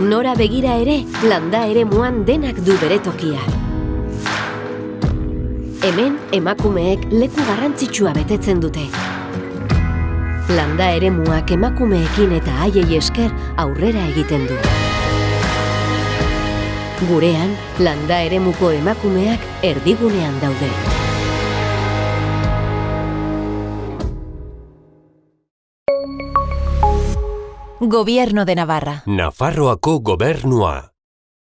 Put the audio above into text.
Nora begira ere, landa ere muan denak du bere tokia. Hemen, emakumeek leku garrantzitsua betetzen dute. Landa ere muak emakumeekin eta haiei esker aurrera egiten du. Gurean, landa eremuko emakumeak erdigunean daude. Gobierno de Navarra. Nafarroako gobernua.